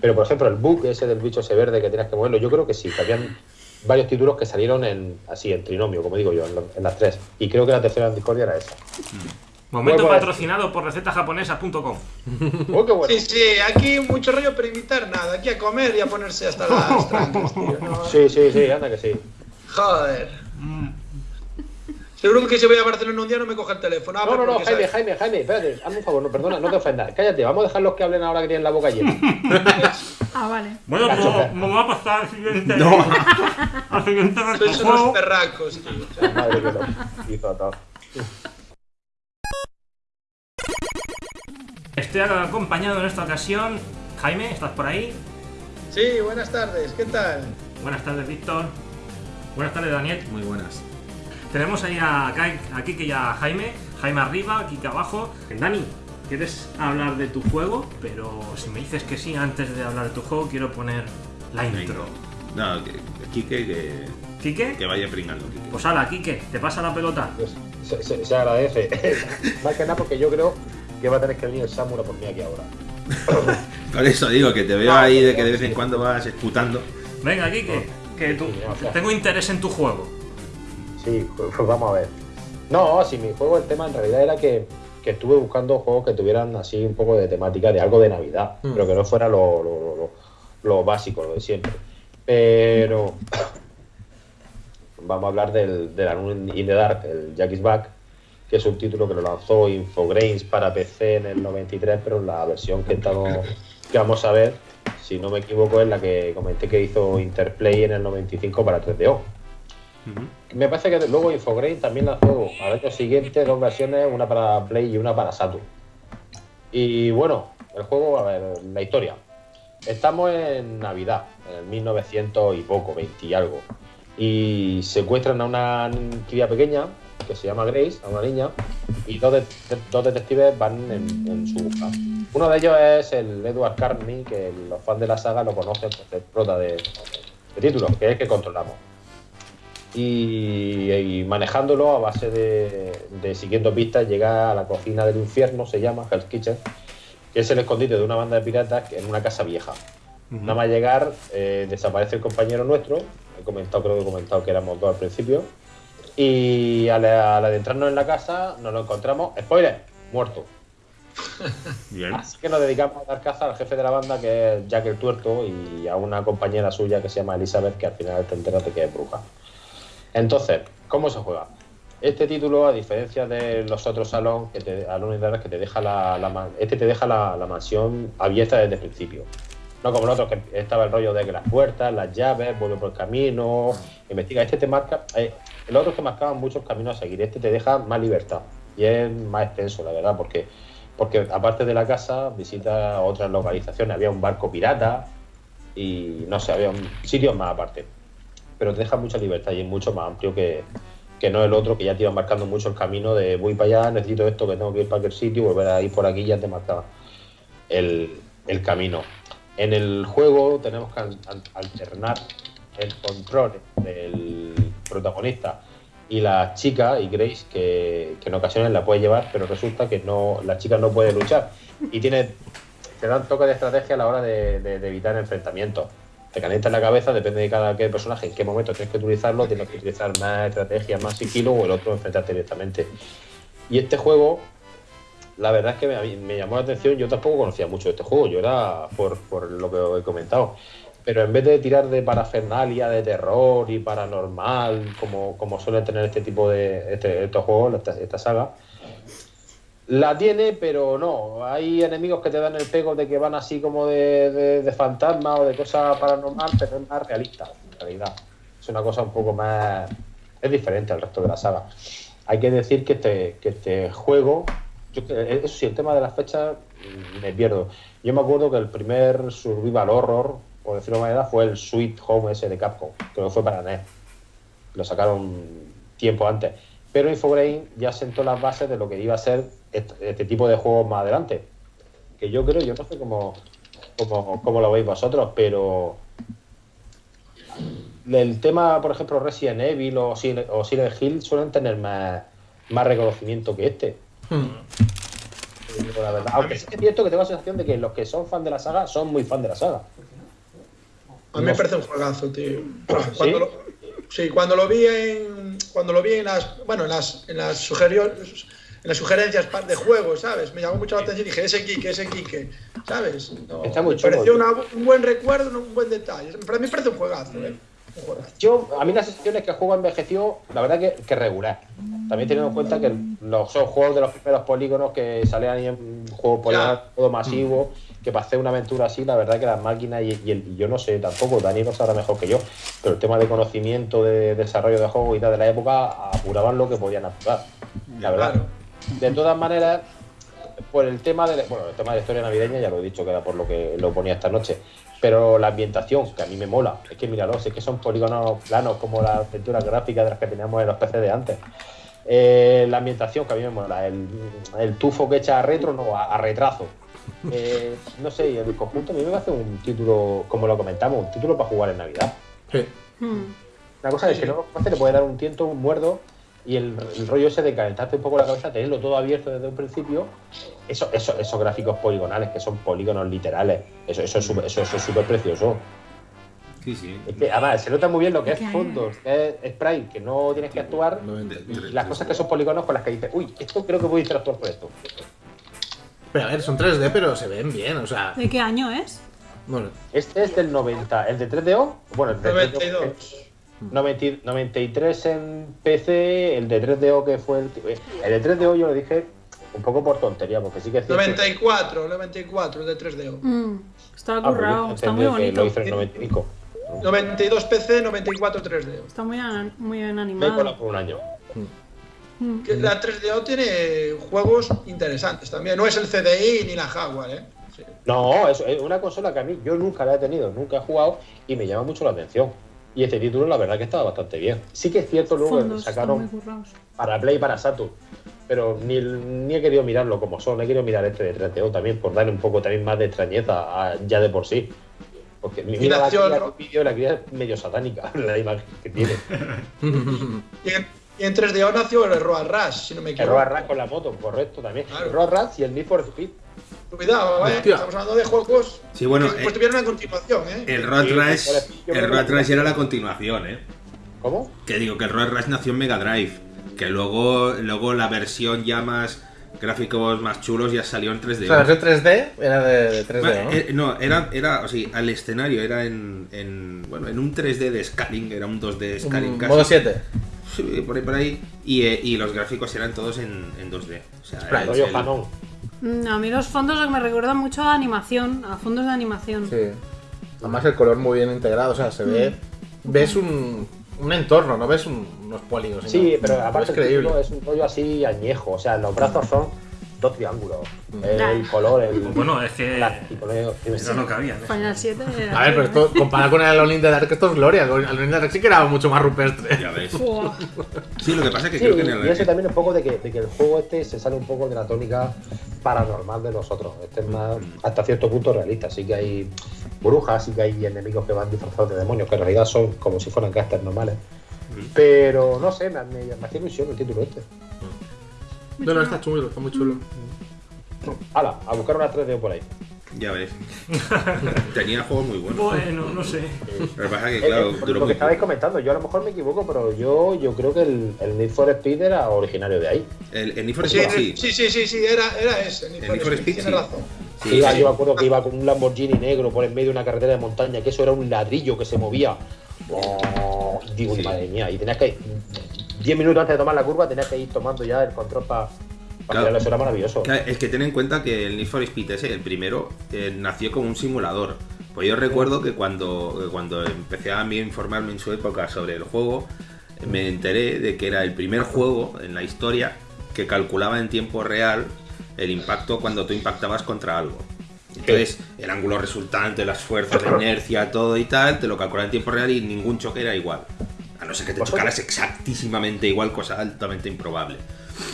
Pero, por ejemplo, el bug ese del bicho ese verde que tienes que moverlo, yo creo que sí, que habían varios títulos que salieron en así, en trinomio, como digo yo, en, lo- en las tres. Y creo que la tercera en Discordia era esa. Momento Vuelvo a- patrocinado por recetajaponesas.com. ¡Oh, qué bueno! Sí, sí, aquí mucho rollo para invitar nada, aquí a comer y a ponerse hasta las trancas, tío. ¿no? Sí, sí, sí, anda que sí. Joder. Seguro que si voy a Barcelona un día no me coge el teléfono. Ah, No, no, no, porque Jaime, sabes- Jaime, Jaime, espérate, hazme un favor, no, perdona, no te ofendas. Cállate, vamos a dejar los que hablen ahora que tienen la boca llena. Ah, vale. Bueno, pues me voy a pasar al siguiente. No. al siguiente Sois unos perracos, tío. Madre que lo hizo todo. Estoy acompañado en esta ocasión. Jaime, ¿estás por ahí? Sí, buenas tardes, ¿qué tal? Buenas tardes, Víctor. Buenas tardes, Daniel. Muy buenas. Tenemos ahí a, Kai- a Kike y a Jaime. Jaime arriba, Kike abajo. Dani, ¿quieres hablar de tu juego? Pero si me dices que sí, antes de hablar de tu juego, quiero poner la intro. No, que, Kike que, ¿Kike? que vaya pringando, Kike. Pues ala, Kike, te pasa la pelota. Pues, se, se- se agradece. Más que nada porque yo creo que va a tener que venir el Samura por mí aquí ahora. Por eso digo que te veo No, ahí de no, que de vez en cuando vas esputando. Venga, Kike, que tú. Tengo interés en tu juego. Sí, pues pues vamos a ver. No, si mi juego, el tema en realidad era que, que estuve buscando juegos que tuvieran así un poco de temática de algo de Navidad, Mm. pero que no fuera lo, lo, lo- lo- lo básico, lo de siempre. Pero vamos a hablar del, del Alone in the Dark, el Jack is Back, que es un título que lo lanzó Infogrames para PC en el 93, pero la versión que, estamos, que vamos a ver, si no me equivoco, es la que comenté que hizo Interplay en el 95 para 3DO. Me parece que luego Infograin también lanzó al año siguiente dos versiones, una para Play y una para Saturn. Y bueno, el juego, a ver, la historia. Estamos en Navidad, en el 1900 y poco, 20 y algo. Y secuestran a una cría pequeña que se llama Grace, a una niña, y dos, de- dos detectives van en, su busca. Uno de ellos es el Edward Carney, que los fans de la saga lo conocen por ser prota de, de título, que es el que controlamos y, y manejándolo a base de, de siguiendo pistas llega a la cocina del infierno, se llama Hell's Kitchen, que es el escondite de una banda de piratas en una casa vieja. Nada más llegar, eh, desaparece el compañero nuestro, he comentado, creo que he comentado que éramos dos al principio, y al, al adentrarnos en la casa nos lo encontramos, spoiler, muerto. Bien. Así que nos dedicamos a dar caza al jefe de la banda, que es Jack el Tuerto, y a una compañera suya que se llama Elizabeth, que al final te enteras de que es bruja. Entonces, ¿cómo se juega? Este título, a diferencia de los otros salón que te, the Dark, que te deja la, la este te deja la, mansión abierta desde el principio. No como el otro, que estaba el rollo de que las puertas, las llaves, vuelve por el camino, investiga. Este te marca. eh, el otro te marcaba muchos caminos a seguir. Este te deja más libertad. Y es más extenso, la verdad, porque, porque aparte de la casa, visita otras localizaciones. Había un barco pirata y no sé, había un sitios más aparte. Pero te deja mucha libertad y es mucho más amplio que, que no el otro, que ya te iba marcando mucho el camino de voy para allá, necesito esto, que tengo que ir para aquel sitio, volver a ir por aquí, ya te marcaba el, el camino. En el juego tenemos que al- al- alternar el control del protagonista y la chica, y Grace, que, en ocasiones la puede llevar, pero resulta que no la chica no puede luchar. Y tiene te dan toque de estrategia a la hora de evitar enfrentamientos. Te calienta la cabeza, depende de cada qué personaje, en qué momento tienes que utilizarlo, tienes que utilizar más estrategia, más sigilo o el otro enfrentarte directamente. Y este juego, la verdad es que me, llamó la atención, yo tampoco conocía mucho de este juego, yo era por, lo que he comentado. Pero en vez de tirar de parafernalia, de terror y paranormal, como, como suelen tener este tipo de este- estos juegos, esta saga, la tiene, pero no. Hay enemigos que te dan el pego de que van así como de, de, fantasma o de cosa paranormal, pero es más realista, en realidad. Es una cosa un poco más. Es diferente al resto de la saga. Hay que decir que este, este juego. yo que- eso sí, el tema de las fechas mm, me pierdo. Yo me acuerdo que el primer survival horror, por decirlo de manera, fue el Sweet Home ese de Capcom. Creo que fue para NES. Lo sacaron tiempo antes. Pero Infograin ya sentó las bases de lo que iba a ser este, este tipo de juegos más adelante. Que yo creo, yo no sé cómo, cómo, cómo lo veis vosotros, pero el tema, por ejemplo, Resident Evil o, Sil- o Silent Hill suelen tener más, más reconocimiento que este. Hmm. digo la verdad. Aunque sí que es cierto que tengo la sensación de que los que son fan de la saga son muy fan de la saga. A mí me parece un juegazo, tío. Cuando lo, sí, cuando lo vi en. Cuando lo vi en las. Bueno, en las, en las sugerio- en las sugerencias de juego, ¿sabes? Me llamó mucho la atención y dije, ese Kike, ese Kike, ¿sabes? No, Está muy me pareció una- un buen recuerdo, un buen detalle. Para mí me parece un juegazo, ¿eh? Un juegazo. Yo, a mí la sensación es que el juego envejeció, la verdad que, que regular. También teniendo en cuenta que los son juegos de los primeros polígonos que salían en juego poligonal, todo masivo, que para hacer una aventura así, la verdad que las máquinas y, y el- y yo no sé tampoco, Dani lo sabrá mejor que yo, pero el tema de conocimiento, de desarrollo de juegos y tal de la época apuraban lo que podían apurar. La verdad. Claro. De todas maneras, por el tema de bueno, el tema de la historia navideña ya lo he dicho que era por lo que lo ponía esta noche. Pero la ambientación, que a mí me mola, es que míralo, es que son polígonos planos como las aventuras gráficas de las que teníamos en los PC de antes. Eh, la ambientación, que a mí me mola, el, el tufo que echa a retro, no, a, a retrazo. Eh, no sé, y el conjunto a mí me parece un título, como lo comentamos, un título para jugar en Navidad. Sí. Hmm. Una cosa es que no hace, le puede dar un tiento, un muerdo, y el, el rollo ese de calentarte un poco la cabeza, tenerlo todo abierto desde un principio, eso, eso, esos gráficos poligonales, que son polígonos literales, eso, eso es súper eso, eso es súper precioso. Sí, sí. Es que, además, se nota muy bien lo que es fondos, que es sprite, que no tienes que actuar, y las cosas que son polígonos con las que dices, uy, esto creo que voy a interactuar con esto. Pero a ver, son 3D, pero se ven bien, o sea. ¿De qué año es? Bueno, Este es del 90, el de 3DO, bueno, el de 3DO, 92. 90 93 en PC, el de 3DO que fue el. El de 3DO yo lo dije un poco por tontería, porque sí que es cierto. 94, 94, el de 3DO. Mm, Está Ah, pues currado, está muy bonito. Lo hizo en 95. 92 PC, 94 3DO. Está muy, an- muy bien Me he animado. colado por un año. Mm. Que La 3DO tiene juegos interesantes también. No es el CDI ni la Jaguar, ¿eh? Sí. No, es es una consola que a mí yo nunca la he tenido, nunca he jugado y me llama mucho la atención. Y este título, la verdad, que estaba bastante bien. Sí que es cierto luego que sacaron para Play y para Saturn. Pero ni, ni he querido mirarlo como son, he querido mirar este de 3DO también por darle un poco también más de extrañeza a- ya de por sí. Porque mi- mira la del vídeo, la cría es medio satánica, la imagen que tiene. Y en, y en 3DO nació el Road Rush, si no me El equivoco. Road Rush con la moto, correcto también. Claro. El Road Rush y el Need for Speed. Cuidado, ¿eh? Hostia. Estamos hablando de juegos Sí, bueno, que pues eh, tuvieron una continuación, ¿eh? El Road Rush, el Road Rush era la continuación, ¿eh? ¿Cómo? Que digo que el Road Rush nació en Mega Drive, que luego, luego la versión ya más gráficos más chulos ya salió en 3D. o sea, la versión 3D era de, de 3D, Bueno, ¿no? eh, no, era, era, o sea, al escenario era en, en, bueno, en un 3D de scaling, era un 2D scaling Un casi. modo 7. Sí, por ahí, por ahí. Y, eh, y los gráficos eran todos en, en 2D. O sea, Sprite, el- el-. Mm, A mí los fondos me recuerdan mucho a animación, a fondos de animación. Sí. Además el color muy bien integrado, o sea, se ve... Ves un, un entorno, no ves un- unos polígonos. Sí, sino- pero aparte es el creíble. título es un rollo así añejo. O sea, los brazos son dos triángulos. Ya. El color, el. Bueno, es que plástico, ¿no? eso no cabía. ¿eh? Final 7. era A ver, pero esto, comparado con el Alone in the Dark, esto es gloria. El Alone in the Dark sí que era mucho más rupestre. Ya ves. Sí, lo que pasa es que Sí, creo que en el, y eso también un poco de que, de que el juego este se sale un poco de la tónica paranormal de nosotros. Este es más hasta cierto punto realista. Sí que hay brujas, sí que hay enemigos que van disfrazados de demonios, que en realidad son como si fueran casters normales. Pero no sé, me, me, me hacía ilusión el título este. No, no, está chulo, está muy chulo. Hala, a buscar una 3D por ahí. Ya ves. Tenía juegos muy buenos. Bueno, no sé. Lo que pasa es Eh, que, claro, eh, por lo que estabais poco. comentando, yo a lo mejor me equivoco, pero yo, yo creo que el, el Need for Speed era originario de ahí. El, el Need for Sí, Speed sí. sí, sí, sí, sí, era, era ese. El Need for Speed sí. razón. Sí, Iba- sí. Yo me acuerdo que iba con un Lamborghini negro por en medio de una carretera de montaña, que eso era un ladrillo que se movía. Oh, digo, Sí. madre mía, y tenías que. 10 minutos antes de tomar la curva, tenías que ir tomando ya el control para. Claro. Para eso era maravilloso. Claro, es que ten en cuenta que el Need for Speed ese, el primero, eh, nació como un simulador. Pues yo recuerdo que cuando, que cuando empecé a mí informarme en su época sobre el juego, eh, me enteré de que era el primer juego en la historia que calculaba en tiempo real el impacto cuando tú impactabas contra algo. Entonces, el ángulo resultante, las fuerzas de inercia, todo y tal, te lo calculaba en tiempo real y ningún choque era igual. No ser que te chocaras exactísimamente igual, cosa altamente improbable.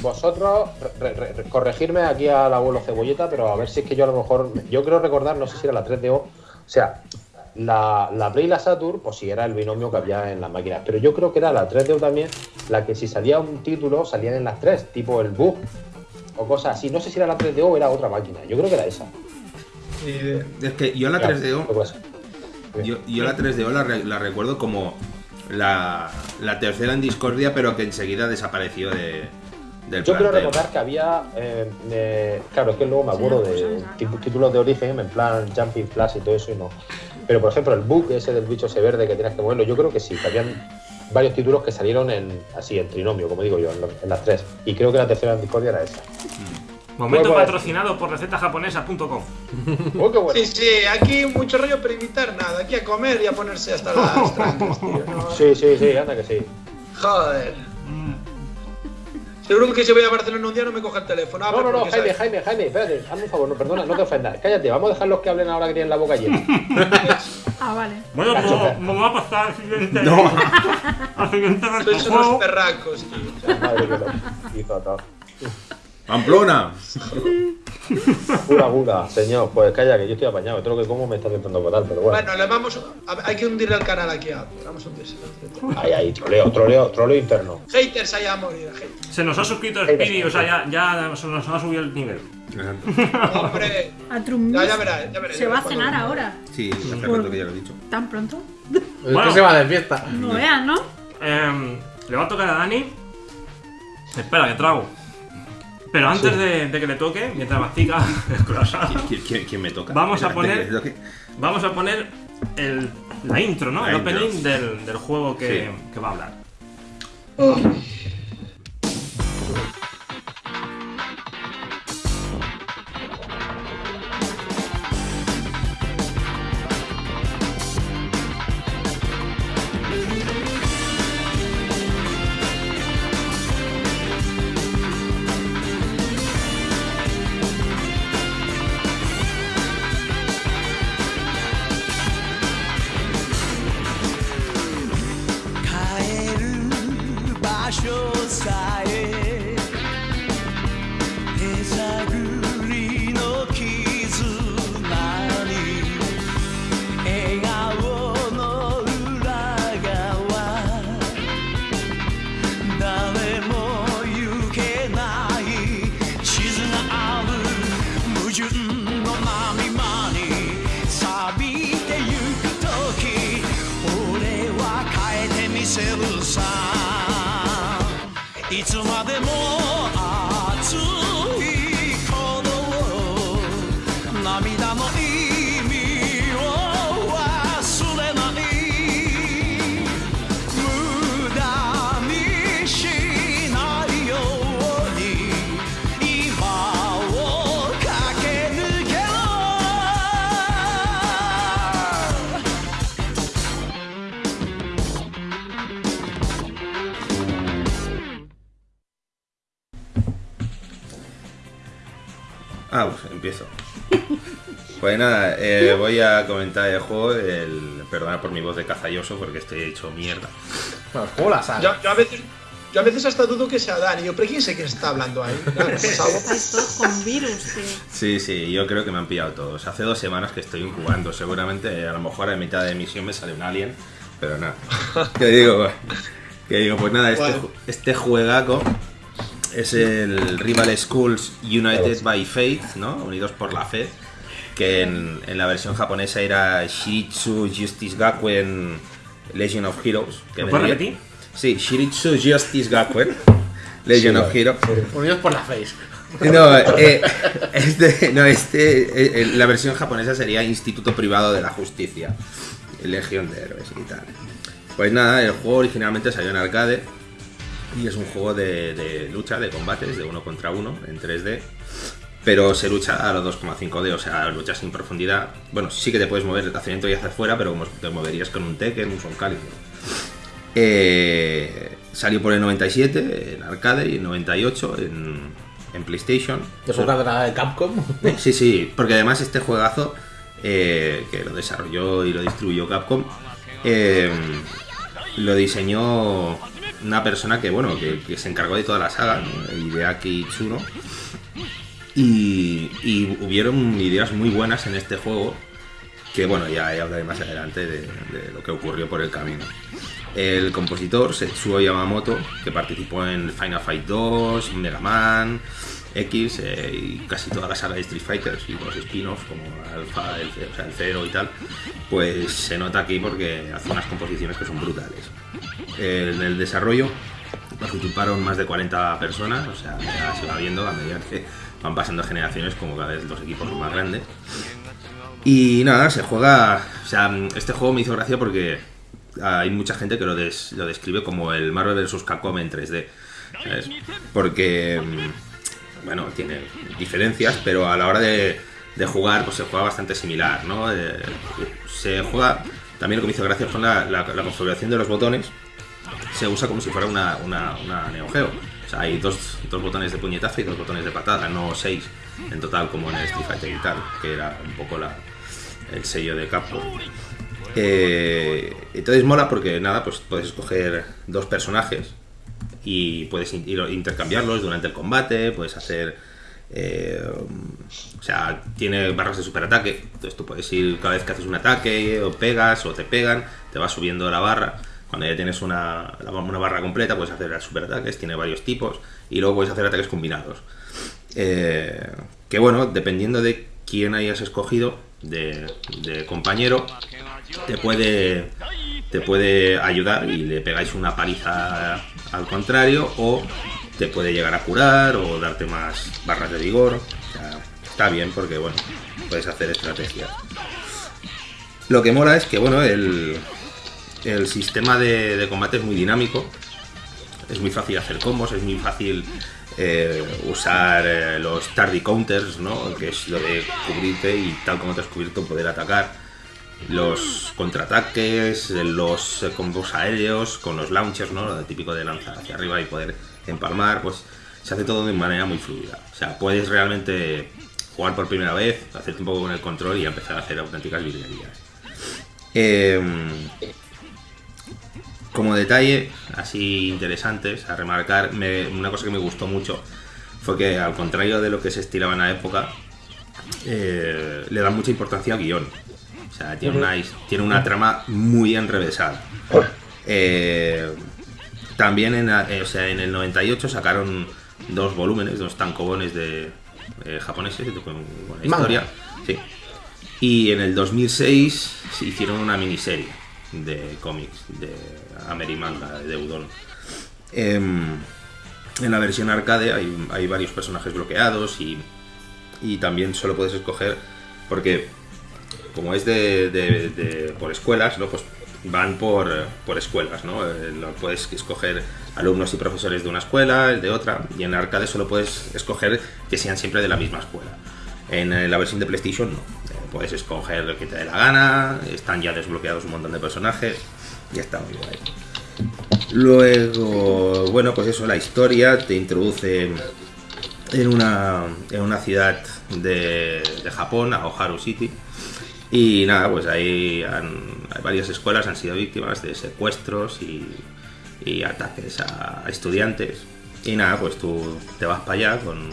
Vosotros, re- re- re- corregirme aquí al abuelo Cebolleta, pero a ver si es que yo a lo mejor. Yo creo recordar, no sé si era la 3DO. O sea, la, la Play y la Saturn, pues sí, era el binomio que había en las máquinas. Pero yo creo que era la 3DO también, la que si salía un título, salían en las tres, tipo el Bug. o cosas así. No sé si era la 3DO o era otra máquina. Yo creo que era esa. Idea. Es que yo la Ya, 3DO, pues, yo, yo la 3DO la, re- la recuerdo como la, la tercera en discordia, pero que enseguida desapareció de, del Yo quiero recordar que había. eh, eh, claro, es que luego me acuerdo de pues, tipo- títulos de origen, en plan Jumping Flash y todo eso, y no. Pero por ejemplo, el bug ese del bicho ese verde que tienes que moverlo, yo creo que sí, que habían varios títulos que salieron en así, en trinomio, como digo yo, en, lo- en las tres. Y creo que la tercera en Discordia era esa. Momento patrocinado por recetajaponesa.com. ¡Oh, qué bueno! Sí, sí, aquí mucho rollo pero imitar nada. Aquí a comer y a ponerse hasta las trancas, tío. no- Sí, sí, sí, anda que sí. Joder. Seguro que si voy a Barcelona un día no me coge el teléfono. Ah, No, no, no, Jaime, sabes- Jaime, Jaime, espérate, hazme un favor, no, perdona, no te ofendas. Cállate, vamos a dejar los que hablen ahora que tienen la boca llena. Ah, vale. Bueno, pues Cachofa. vamos a pasar al siguiente. No. al siguiente Sois unos perracos, tío. Madre que lo hizo todo. ¡Pamplona! Pura gura, señor, pues calla, que yo estoy apañado. Todo lo que como me está intentando matar, pero bueno. Bueno, le vamos. a- hay que hundir el canal aquí. ah, Vamos a hundirse. Ahí, ahí, troleo, troleo, troleo interno. Haters allá a morir, haters. Se nos ha suscrito Speedy, o sea, ya, ya se nos ha subido el nivel. Hombre. A Ya, ya verás, ya verás. se va a cenar ahora. Sí, hace rato que ya lo he dicho. ¿Tan pronto? Bueno. se va de fiesta. No veas, ¿no? Em, le va a tocar a Dani. Espera, que trago. Pero antes de, de que le toque, mientras mastica el croissant, ¿Quién, quién- quién me toca? Vamos a poner- vamos a poner el, la intro, ¿no? La el intro. opening del, del juego que, Sí. que va a hablar. Ah, Nada, eh, voy a comentar el juego. El, perdona por mi voz de cazalloso porque estoy hecho mierda. Bueno, ¿cómo la sabe? Yo, yo a veces. Yo a veces hasta dudo que sea Dani. Yo, pero ¿quién sé quién está hablando ahí? Claro, pues con virus, tío. Sí, sí, yo creo que me han pillado todos. Hace dos semanas que estoy incubando. Seguramente a lo mejor a mitad de emisión me sale un alien. Pero nada. ¿Qué digo? ¿Qué digo? Pues nada, este, Bueno. este juegaco es el Rival Schools United by Faith, ¿no? Unidos por la fe. Que en, en la versión japonesa era Shiritsu Justice Gakuen Legion of Heroes. Que ¿Lo puedes repetir? Sí, Shiritsu Justice Gakuen Legion Sí, of Heroes. Unidos por la face. No, eh, este, no, este, eh, eh, la versión japonesa sería Instituto Privado de la Justicia, Legión de Héroes y tal. Pues nada, el juego originalmente salió en arcade y es un juego de, de lucha, de combates, de uno contra uno, en 3D, pero se lucha a los 2,5D, o sea, lucha sin profundidad. Bueno, sí que te puedes mover hacia adentro y hacia afuera, pero como te moverías con un Tekken, un Soul Calibur. Eh, salió por el 97 en arcade y el 98 en, en PlayStation. ¿Es una cadena de Capcom? Sí, sí, porque además este juegazo eh, que lo desarrolló y lo distribuyó Capcom eh, lo diseñó una persona que bueno que, que se encargó de toda la saga, ¿no? Hideaki Tsuno. Y, y hubieron ideas muy buenas en este juego que bueno ya hablaré más adelante de, de lo que ocurrió por el camino. El compositor Setsuo Yamamoto, que participó en Final Fight 2, Mega Man, X eh, y casi toda la saga de Street Fighter y los spin-offs como Alpha, el, o sea, el Zero y tal, pues se nota aquí porque hace unas composiciones que son brutales. En el desarrollo participaron más de 40 personas, o sea, ya se va viendo a medida que van pasando generaciones como cada vez los equipos son más grandes. Y nada, se juega, o sea, este juego me hizo gracia porque hay mucha gente que lo, des- lo describe como el Marvel vs. Capcom en 3D. ¿sabes? Porque, mm, bueno, tiene diferencias, pero a la hora de, de jugar, pues se juega bastante similar, ¿no? Eh, se juega, también lo que me hizo gracia fue la, la- la configuración de los botones, se usa como si fuera una, una, una Neo Geo. O sea, hay dos, dos botones de puñetazo y dos botones de patada, no seis en total como en el Street Fighter y tal, que era un poco la, el sello de Capcom. Eh, entonces mola porque nada, pues puedes escoger dos personajes y puedes intercambiarlos durante el combate, puedes hacer... eh, o sea, tiene barras de superataque, entonces tú puedes ir cada vez que haces un ataque o pegas o te pegan, te va subiendo la barra. Cuando ya tienes una, una barra completa puedes hacer superataques, tiene varios tipos y luego puedes hacer ataques combinados. Eh, que bueno, dependiendo de quién hayas escogido de, de compañero, te puede, te puede ayudar y le pegáis una paliza al contrario o te puede llegar a curar o darte más barras de vigor. O sea, está bien porque bueno, puedes hacer estrategias. Lo que mola es que bueno, el, el sistema de, de combate es muy dinámico. Es muy fácil hacer combos, es muy fácil eh, usar eh, los tardy counters, ¿no? Que es lo de cubrirte y tal como te has cubierto poder atacar. Los contraataques, eh, los eh, combos aéreos con los launchers, ¿no? Lo típico de lanzar hacia arriba y poder empalmar, pues se hace todo de manera muy fluida. O sea, puedes realmente jugar por primera vez, hacerte un poco con el control y empezar a hacer auténticas virguerías. Em, como detalle, así interesantes a remarcar, me- una cosa que me gustó mucho fue que, al contrario de lo que se estilaba en la época, eh, le dan mucha importancia al guion. O sea, tiene una, his- tiene una trama muy enrevesada. Eh, también en, eh, o sea, en el 98 sacaron dos volúmenes, dos tancobones de eh, japoneses con, Manga. historia. Sí. Y en el 2006 se hicieron una miniserie de cómics de Amerimanga, de Udon. Em, en la versión arcade hay, varios personajes bloqueados y, y también solo puedes escoger, porque como es de, de- por escuelas, ¿no? pues van por, por escuelas, ¿no? Eh, puedes escoger alumnos y profesores de una escuela, el de otra, y en arcade solo puedes escoger que sean siempre de la misma escuela. En eh, la versión de PlayStation no. Eh, puedes escoger lo que te dé la gana, están ya desbloqueados un montón de personajes y está muy guay. Luego, bueno, pues eso, la historia te introduce en una, en una ciudad de, de Japón, a Oharu City. Y nada, pues ahí hay varias escuelas han sido víctimas de secuestros y, y ataques a, a estudiantes. Y nada, pues tú te vas para allá con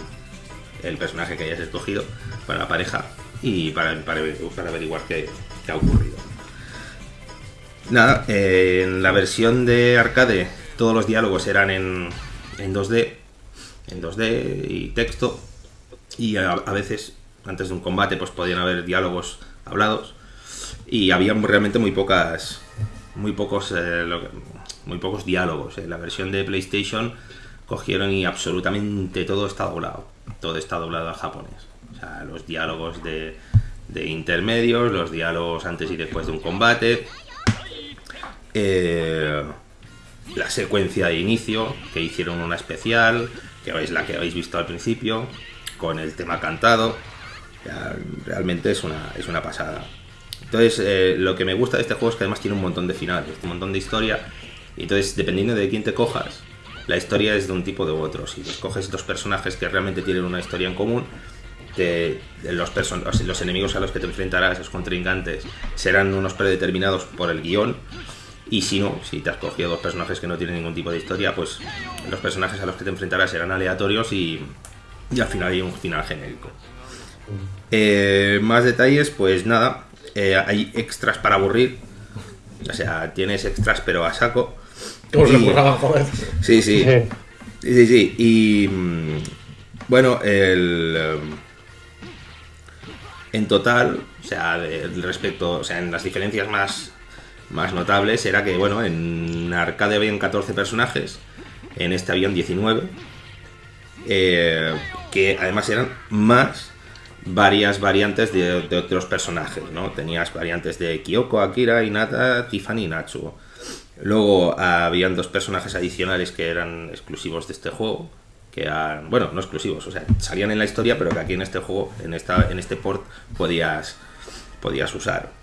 el personaje que hayas escogido, para la pareja, y para, para, para averiguar qué, qué ha ocurrido. Nada, eh, en la versión de arcade todos los diálogos eran en, en 2D, en 2D y texto, y a, veces antes de un combate pues podían haber diálogos hablados y había realmente muy pocas, muy pocos, eh, muy pocos diálogos. En la versión de PlayStation cogieron y absolutamente todo está doblado, todo está doblado a japonés. O sea, los diálogos de, de intermedios, los diálogos antes y después de un combate, eh, la secuencia de inicio, que hicieron una especial, que es la que habéis visto al principio, con el tema cantado. Realmente es una, es una pasada. Entonces, eh, lo que me gusta de este juego es que además tiene un montón de finales, un montón de historia. Y entonces, dependiendo de quién te cojas, la historia es de un tipo o de otro. Si escoges dos personajes que realmente tienen una historia en común, los- los enemigos a los que te enfrentarás, los contrincantes, serán unos predeterminados por el guion. Y si no, si te has cogido dos personajes que no tienen ningún tipo de historia, pues los personajes a los que te enfrentarás serán aleatorios y, y al final hay un final genérico. Eh, más detalles, pues nada, eh, hay extras para aburrir. O sea, tienes extras pero a saco. ¿Cómo se joder? Sí, sí. Sí. Sí, sí. Y, mm, Bueno, el. em, En total, o sea, respecto, o sea, en las diferencias más, más notables era que, bueno, en arcade habían 14 personajes, en este habían 19, eh, que además eran más varias variantes de, de otros personajes, ¿no? Tenías variantes de Kyoko, Akira, Hinata, Tiffany y Natsuo. Luego habían dos personajes adicionales que eran exclusivos de este juego, que eran, bueno, no exclusivos, o sea, salían en la historia, pero que aquí en este juego, en esta, en este port, podías, podías usar.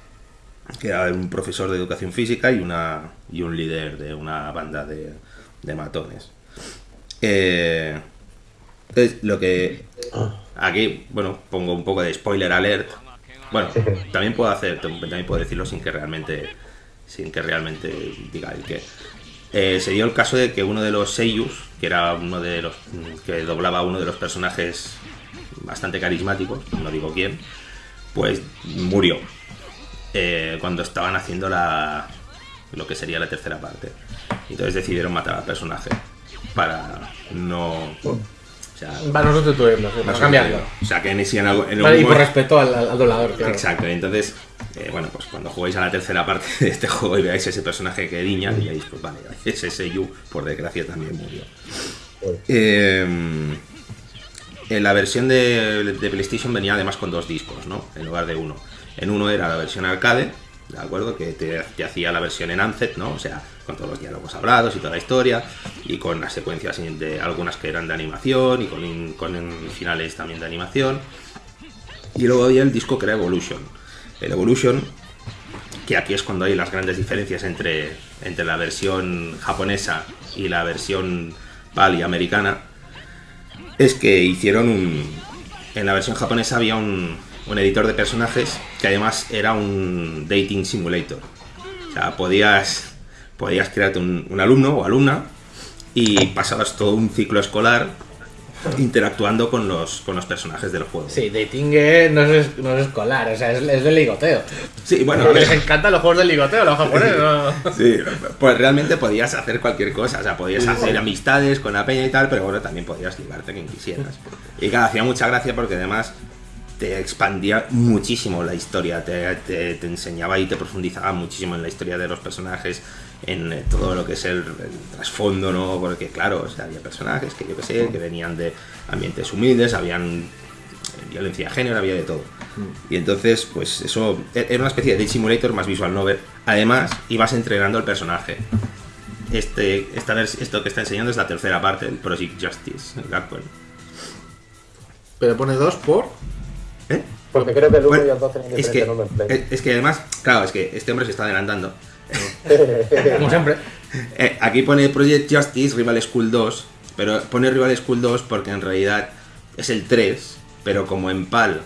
Que era un profesor de educación física y una y un líder de una banda de, de matones. Eh, entonces, lo que aquí, bueno, pongo un poco de spoiler alert. Bueno, también puedo hacer, también puedo decirlo sin que realmente, sin que realmente diga el que. Eh, se dio el caso de que uno de los Seiyus, que era uno de los que doblaba uno de los personajes bastante carismáticos, no digo quién, pues murió eh, cuando estaban haciendo la lo que sería la tercera parte. Entonces decidieron matar al personaje para no, o sea, Para no sustituirlo, para cambiarlo. o sea, que en algo- en Vale, y por respeto al, al doblador, claro. Exacto, entonces, eh, bueno, pues cuando juguéis a la tercera parte de este juego y veáis ese personaje que diña, diréis, pues vale, ese Seiyu, por desgracia, también murió. Eh, en la versión de, de PlayStation venía además con dos discos, ¿no? En lugar de uno. En uno era la versión arcade, ¿de acuerdo? Que te, hacía la versión en Ansett, ¿no? O sea, con todos los diálogos hablados y toda la historia, y con las secuencias de algunas que eran de animación, y con, con finales también de animación. Y luego había el disco que era Evolution. El Evolution, que aquí es cuando hay las grandes diferencias entre, entre la versión japonesa y la versión PAL y americana, es que hicieron un... En la versión japonesa había un, un editor de personajes que además era un dating simulator. O sea, podías, podías crearte un, un alumno o alumna y pasabas todo un ciclo escolar interactuando con los, con los personajes del juego. Sí, dating no es, no es escolar, o sea, es, es de ligoteo. Sí, bueno, a les encantan los juegos de ligoteo, los japoneses. ¿no? Sí, pues realmente podías hacer cualquier cosa, o sea, podías hacer amistades con la peña y tal, pero bueno, también podías ligarte a quien quisieras. Y claro, hacía mucha gracia porque además te expandía muchísimo la historia, te, te- te enseñaba y te profundizaba muchísimo en la historia de los personajes, en eh, todo lo que es el, el trasfondo, ¿no? Porque claro, o sea, había personajes que yo que sé, que venían de ambientes humildes, habían eh, violencia de género, había de todo. Y entonces, pues eso e- era una especie de simulator más visual novel. Además, ibas entrenando al personaje. Este, esta esto que está enseñando es la tercera parte, el Project Justice, el Gackwell. Pero pone dos por. ¿Eh? Porque creo que el 1 Bueno, y el 2 tienen es diferente que, nombre en Play. es- es que además, claro, es que este hombre se está adelantando. Como siempre. Eh, aquí pone Project Justice Rival School 2, pero pone Rival School 2 porque en realidad es el 3, pero como en PAL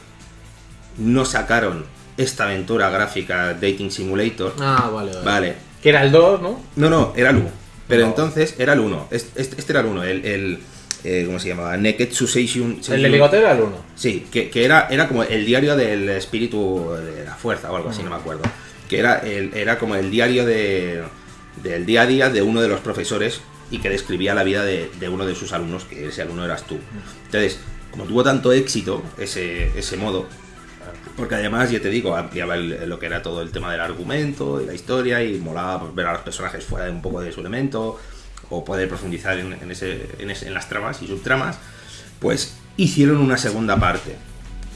no sacaron esta aventura gráfica Dating Simulator, Ah, vale, vale. vale, Que era el 2, ¿no? No, no, era el 1. Pero No. entonces era el 1. Este, este era el 1, el, el eh, ¿cómo se llamaba? Neketsu Seishun. El de ligoteo era el 1. Sí, que, que era, era como el diario del espíritu de la fuerza o algo así, no me acuerdo. Que era, el, era como el diario de, del día a día de uno de los profesores y que describía la vida de, de uno de sus alumnos, que ese alumno eras tú. Entonces, como tuvo tanto éxito ese, ese modo, porque además, ya te digo, ampliaba el- lo que era todo el tema del argumento y la historia y molaba pues, ver a los personajes fuera de un poco de su elemento o poder profundizar en, en ese, en, ese- en las tramas y subtramas, pues hicieron una segunda parte.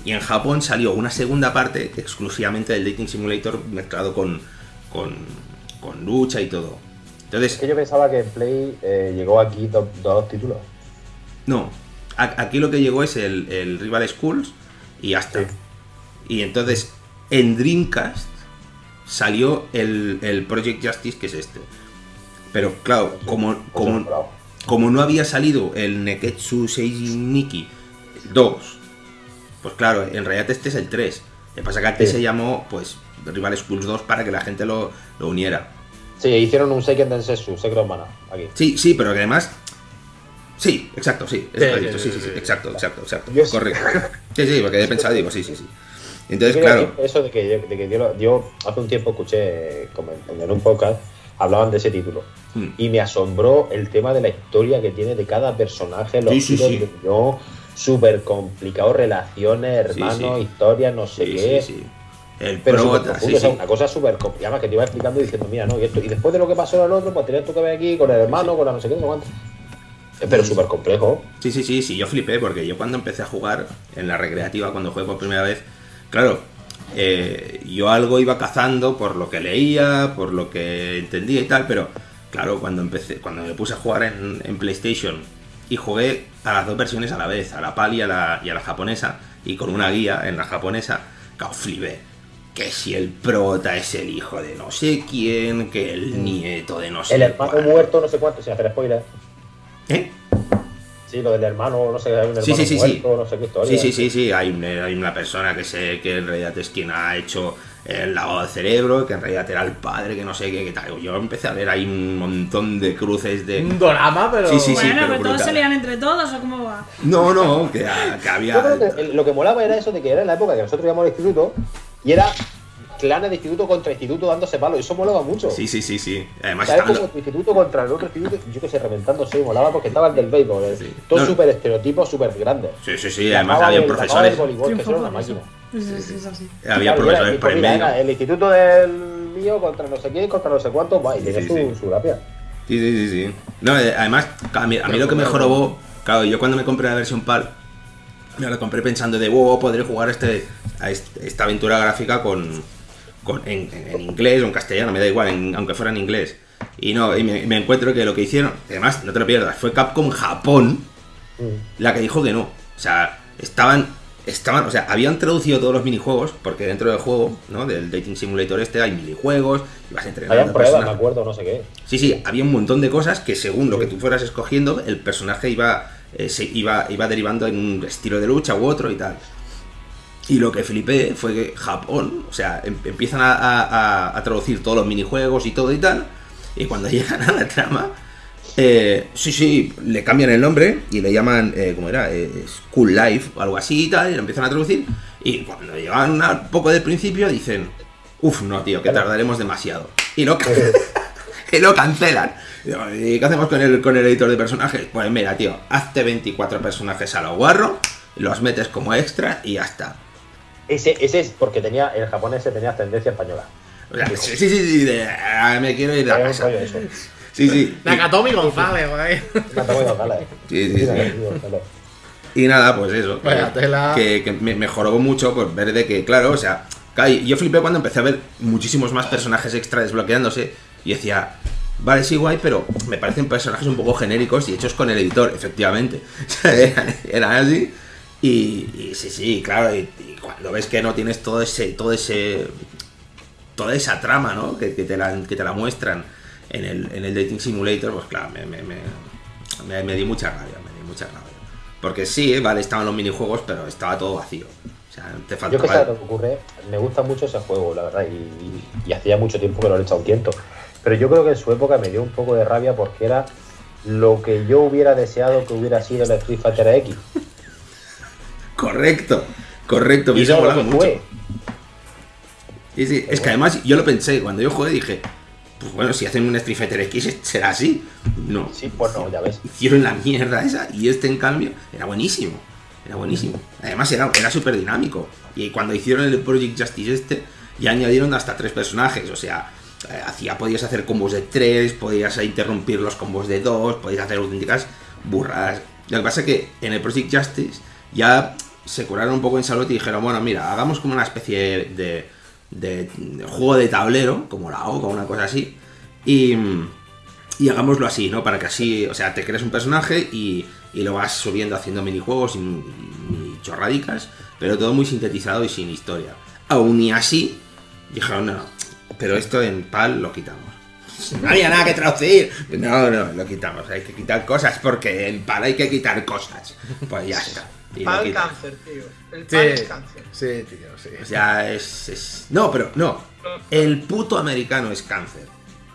Y en Japón salió una segunda parte exclusivamente del Dating Simulator mezclado con, con, con lucha y todo. Es Entonces, que yo pensaba que en Play eh, llegó aquí do- dos títulos. no, a- aquí lo que llegó es el, el Rival Schools y hasta. Sí. Y entonces en Dreamcast salió el, el Project Justice, que es este. Pero claro, como, como, como no había salido el Neketsu Seiji Nikki 2, pues claro, en realidad este es el 3. Lo que pasa que Sí. se llamó pues Rival Schools 2 para que la gente lo, lo uniera. Sí, hicieron un Seiken Densetsu, Secret Mana, aquí. Sí, sí, pero que además. Sí, exacto, sí. exacto, exacto, exacto. Yo sí. Correcto. Sí, sí, porque he pensado, digo, sí, sí, sí. Entonces, claro. Eso de que, de que yo, yo hace un tiempo escuché como en, en un podcast, hablaban de ese título. mm, Y me asombró el tema de la historia que tiene de cada personaje, los Sí, de súper complicado, relaciones, hermanos, sí. historias, no sé qué. El Pero prota, o sea, una cosa súper complicada que te iba explicando diciendo, mira, no, y esto. Y después de lo que pasó al otro, pues tenías tú que ver aquí con el hermano, con la no sé qué, no cuánto. Eh, Pero súper complejo. Sí, sí, sí, sí, yo flipé porque yo cuando empecé a jugar en la recreativa, cuando jugué por primera vez, claro, eh, yo algo iba cazando por lo que leía, por lo que entendía y tal, pero claro, cuando empecé, cuando me puse a jugar en, en PlayStation y jugué a las dos versiones a la vez, a la PAL y a la, y a la japonesa, y con una guía en la japonesa, claro, flipé. Que si el prota es el hijo de no sé quién, que el nieto de no sé El hermano cuál. muerto, no sé cuánto, sin hacer spoiler. ¿Eh? Sí, lo del hermano, no sé, hay un hermano Sí, sí, sí, muerto, no sé qué historia. Sí, sí, sí, sí, hay, un- hay una persona que sé que en realidad es quien ha hecho el lavado de cerebro, que en realidad era el padre, que no sé qué, qué tal. Yo empecé a ver ahí un montón de cruces de... Un drama, pero. Sí, sí, sí. bueno, pero pero todos se lían entre todos o cómo va. No, no, que, que Yo había... creo que el- lo que molaba era eso de que era en la época que nosotros íbamos al instituto y era clanes de instituto contra instituto dándose palos. Eso molaba mucho. Sí, sí, sí, sí. Además ¿Sabes? estaban Como los- tu instituto contra el otro instituto, yo que sé, reventándose, molaba porque estaba el del béisbol. eh. Sí. Todos No. súper estereotipos, súper grandes. Sí, sí, sí, además había del- profesores... voleibol, que una es- es así. Había Claro, profesores por mira, medio. el instituto del mío contra no sé quién, contra no sé cuánto, va, y Sí, tenía sí, su, sí. su gracia. Sí, sí, sí, sí. No, eh, además, a mí, a mí lo que me jorobó, claro, yo cuando me compré la versión PAL, me la compré pensando de, wow, podré jugar este, a este- esta aventura gráfica con, con- en, inglés o en castellano, me da igual, en- aunque fuera en inglés. Y no, y me, me encuentro que lo que hicieron, además, no te lo pierdas, fue Capcom Japón Mm. la que dijo que no. O sea, estaban, estaban, o sea, habían traducido todos los minijuegos, porque dentro del juego, ¿no? Del Dating Simulator este hay minijuegos, y vas entrenando Habían pruebas, me personajes. acuerdo, no sé qué. Sí, sí, había un montón de cosas que según lo que tú fueras escogiendo, el personaje iba, eh, se iba, iba derivando en un estilo de lucha u otro y tal. Y lo que flipé fue que Japón, o sea, em- empiezan a, a- a- traducir todos los minijuegos y todo y tal, y cuando llegan a la trama, eh, sí, sí, le cambian el nombre y le llaman, eh, ¿cómo era? Eh, School Life o algo así y tal, y lo empiezan a traducir, y cuando llegan al poco del principio dicen, uff, no, tío, que tardaremos demasiado. Y lo, y lo cancelan. ¿Y qué hacemos con el, con el editor de personajes? Pues mira, tío, hazte 24 personajes a lo guarro, los metes como extra y ya está. Ese, ese es porque tenía, el japonés tenía ascendencia española. Sí, sí, sí, sí, de, "Ah, me quiero ir a Era casa. Sí, sí. Nakatomi González, güey. Me tocar, eh. Sí, sí, sí. Y nada, pues eso. Vaya que- tela. Que, que me mejoró mucho por ver de que, claro, o sea, yo flipé cuando empecé a ver muchísimos más personajes extra desbloqueándose y decía, vale, sí, guay, pero me parecen personajes un poco genéricos y hechos con el editor, efectivamente. O sea, eran, eran así. Y, y sí, sí, claro, y, y cuando ves que no tienes todo ese, todo ese, toda esa trama, ¿no? Que, que te, la, que te la muestran en el, en el Dating Simulator, pues claro, me, me, me, me, di mucha rabia, me di mucha rabia. Porque sí, eh, vale, estaban los minijuegos, pero estaba todo vacío. O sea, te Yo que sé lo que ocurre, me gusta mucho ese juego, la verdad, y, hacía mucho tiempo que no le he echado un tiento. Pero yo creo que en su época me dio un poco de rabia porque era lo que yo hubiera deseado que hubiera sido el Street Fighter X. Correcto, correcto, me Y no lo que mucho. fue. Sí, sí, es que además yo lo pensé, cuando yo jugué dije, pues bueno, si hacen un Street Fighter X será así. No, Sí, pues no, ya ves. hicieron la mierda esa y este en cambio era buenísimo. Era buenísimo. Además era, era súper dinámico. Y cuando hicieron el Project Justice este, ya añadieron hasta tres personajes. O sea, eh, hacía, podías hacer combos de tres, podías interrumpir los combos de dos, podías hacer auténticas burradas. Lo que pasa es que en el Project Justice ya se curaron un poco en salud y dijeron, bueno, mira, hagamos como una especie de, de- de juego de tablero, como la O, como una cosa así. Y, y hagámoslo así, ¿no? Para que así, o sea, te crees un personaje y, y lo vas subiendo haciendo minijuegos y, y chorradicas, pero todo muy sintetizado y sin historia. Aún y así, dijeron, no, no, pero esto en PAL lo quitamos. No había nada que traducir. No, no, lo quitamos. Hay que quitar cosas porque en PAL hay que quitar cosas. Pues ya está. Y quitan. cáncer, tío. El Sí, pal es cáncer. sí, tío, sí. O sea, es, es- No, pero no. El puto americano es cáncer.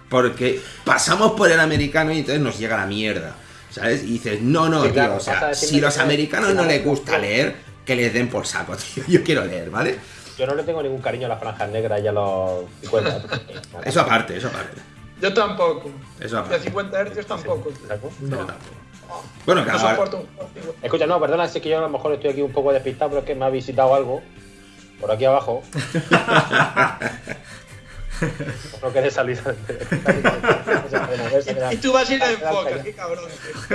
Porque pasamos por el americano y entonces nos llega la mierda. ¿Sabes? Y dices, no, no, Sí, tío. claro, o sea, si los que- americanos no les gusta leer, que les den por saco, tío. Yo quiero leer, ¿vale? Yo no le tengo ningún cariño a las franjas negras y a los 50. Eso aparte, eso aparte. Yo tampoco. Eso Y a aparte. 50 Hz tampoco. Yo tampoco. Bueno, No claro, soporto un juego antiguo. Escucha, no, perdona, si es que yo a lo mejor estoy aquí un poco despistado, pero es que me ha visitado algo por aquí abajo. no querés salir. Y tú vas a ir a enfocas, qué cabrón.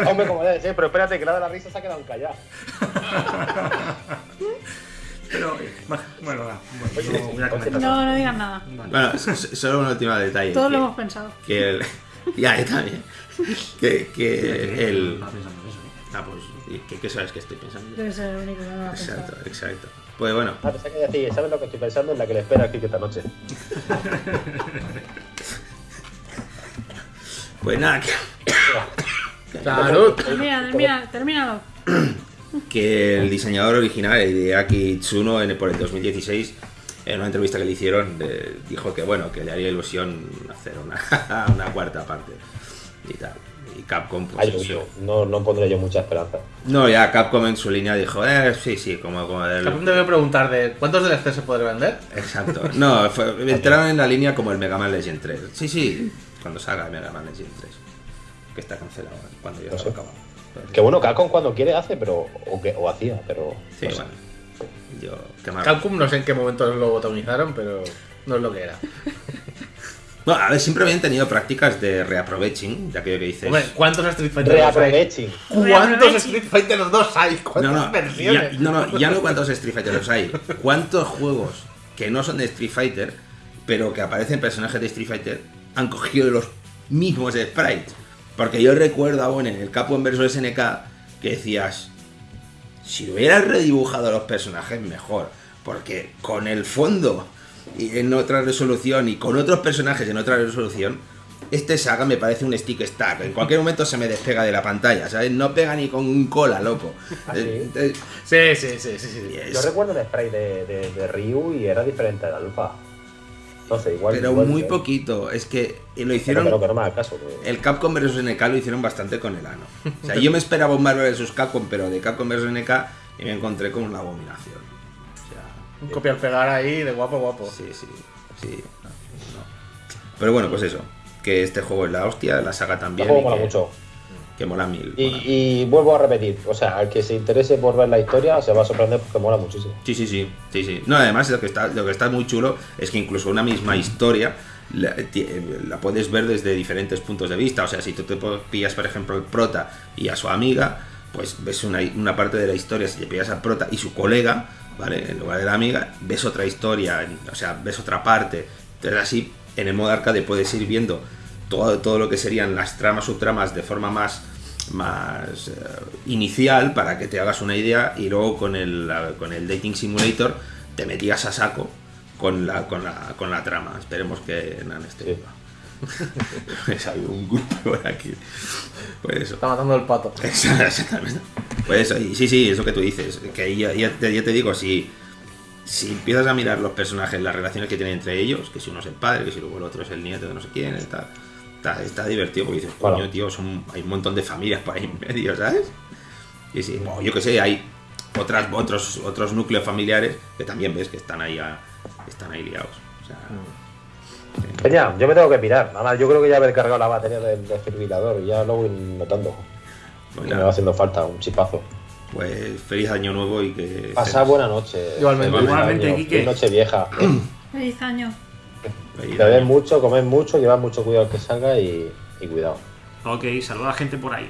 Hombre, como debe ser, pero espérate, que la de la risa se ha quedado callado. Pero, bueno, va, bueno, no voy a comentar. No, no digas nada. Bueno, solo un último detalle. Todos lo hemos pensado. que el, ya, yo también. Que, que el. ¿eh? Ah, pues, ¿y ¿qué, qué sabes que estoy pensando? Debe ser el único que no lo ha Exacto, pensado. exacto. Pues bueno, Ah, pensé que decía, ¿sabes lo que estoy pensando? En la que le espera aquí esta noche. pues nada, que, Salud. Termina, termina, termínalo. que el diseñador original, Hideaki Tsuno, en, por el 2016, en una entrevista que le hicieron, eh, dijo que bueno, que le haría ilusión hacer una, una cuarta parte y tal. Y Capcom, pues. Ay, no, no pondré yo mucha esperanza. No, ya Capcom en su línea dijo, eh, sí, sí, como, como del- Capcom debe preguntar de cuántos DLC se puede vender. Exacto. No, fue- entraron en la línea como el Mega Man Legend 3. Sí, sí, cuando salga el Mega Man Legend 3. Que está cancelado cuando ya No se sé. acaba. Pero- Que bueno, Capcom cuando quiere hace, pero. O, que, o hacía, pero. Sí, no sé. bueno. Yo, qué mal. Capcom no sé en qué momento lo botomizaron, pero no es lo que era. Bueno, a ver, siempre habían tenido prácticas de reaproveching, de aquello que dices. Hombre, ¿cuántos Street Fighter 2 hay? ¿Cuántos. Street Fighter 2 hay? no, ¿Cuántas no, ya, versiones? no, no, ya no cuántos Street Fighter los hay. ¿Cuántos juegos que no son de Street Fighter, pero que aparecen personajes de Street Fighter, han cogido los mismos sprites? Porque yo recuerdo aún en el Capcom vs SNK que decías, si hubieras redibujado a los personajes mejor, porque con el fondo y en otra resolución y con otros personajes en otra resolución, este saga me parece un stick stack. En cualquier momento se me despega de la pantalla, ¿sabes? No pega ni con un cola, loco. ¿Ah, sí? Eh, eh, Sí, sí, sí, sí. sí. Yo recuerdo el spray de, de, de Ryu y era diferente al alfa. No sé, igual. pero igual- muy poquito. Es que lo Pero, hicieron. pero que no me haga caso. que- El Capcom vs SNK lo hicieron bastante con el ano. O sea, yo me esperaba un Marvel vs Capcom, pero de Capcom vs SNK y me encontré con una abominación. Un copiar-pegar ahí de guapo, guapo. Sí, sí, sí. no, no. Pero bueno, pues eso. Que este juego es la hostia, la saga El también. juego y mola que, mucho. que mola mil. Y, mola. y vuelvo a repetir, o sea, al que se interese por ver la historia se va a sorprender porque mola muchísimo. Sí, sí, sí, sí, sí. No, además lo que está, lo que está muy chulo es que incluso una misma historia la, ti- la puedes ver desde diferentes puntos de vista. O sea, si tú te pillas, por ejemplo, el prota y a su amiga, pues ves una, una parte de la historia. Si te pillas al prota y su colega, ¿vale? En lugar de la amiga, ves otra historia, o sea, ves otra parte. Entonces así, en el modo arcade puedes ir viendo todo, todo lo que serían las tramas, subtramas de forma más más eh, inicial para que te hagas una idea y luego con el, la- con el Dating Simulator te metías a saco con la, con la, con la trama. Esperemos que Nan esté Sí. Pues hay un grupo por aquí. Pues eso. Está matando el pato. Exactamente. Pues eso, y sí, sí, es lo que tú dices. Que ahí ya, ya te, ya te digo, si, si empiezas a mirar los personajes, las relaciones que tienen entre ellos, que si uno es el padre, que si luego el otro es el nieto de no sé quién, está, está, está divertido porque dices, coño, Claro. tío, son, hay un montón de familias por ahí en medio, ¿sabes? Y sí, o yo que sé, hay otras, otros, otros núcleos familiares que también ves que están ahí, a- están ahí liados. O sea, Peña, yo me tengo que pirar. Nada más, yo creo que ya haber cargado la batería del desfibrilador y ya lo voy notando. pues Que nada, me va haciendo falta un chipazo. pues feliz año nuevo y que... Pasad buena noche. Igualmente. Feliz Igualmente, Quique. noche vieja. Feliz año. Bebed mucho, comed mucho, llevad mucho cuidado al que salga y, y cuidado. Ok, saluda a gente por ahí.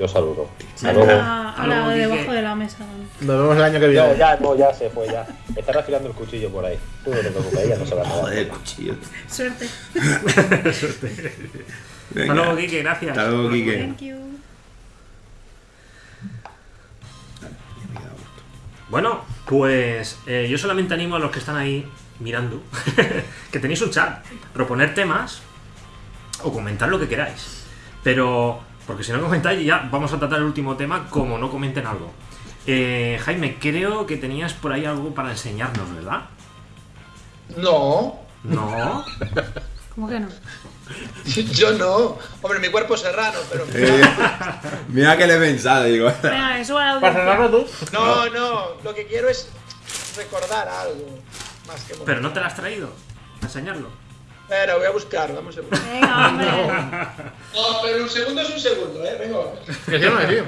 Yo saludo. Hasta luego. Habla, Hasta habla luego, Quique. debajo de la mesa. Nos vemos el año que Ya, viene. ya, no, ya se fue, ya. Está afilando el cuchillo por ahí. Tú no te preocupes, ya no se va a nada. Joder, cuchillo. Suerte. Venga. Hasta luego, Kike, gracias. Hasta luego, Quique. Thank you. Bueno, pues eh, yo solamente animo a los que están ahí mirando que tenéis un chat, proponer temas o comentar lo que queráis. Pero, porque si no comentáis, ya vamos a tratar el último tema como no comenten algo. Eh, Jaime, creo que tenías por ahí algo para enseñarnos, ¿verdad? No, No. ¿Cómo que no? yo no. Hombre, mi cuerpo es serrano, pero. Eh, mira que le he pensado, digo. Venga, ¿Para cerrarlo tú? No, no. Lo que quiero es recordar algo. Más que Pero no te lo has traído a enseñarlo. Espera, voy a buscar, vamos a ver. Venga, hombre. No, pero un segundo es un segundo, eh. Venga. Que.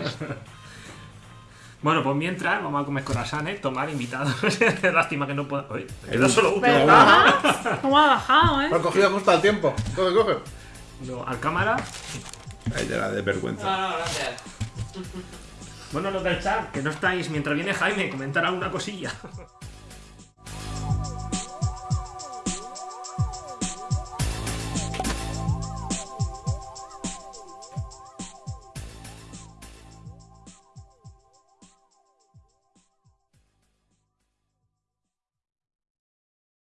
Bueno, pues mientras vamos a comer corazones, tomar invitados. Lástima que no pueda. Me queda solo uno. ¿Cómo ha bajado, eh? Lo he cogido justo al tiempo. Coge, coge. No, al cámara. Ahí te la de vergüenza. No, no, gracias. Bueno, los del chat, que no estáis mientras viene Jaime, comentar alguna cosilla.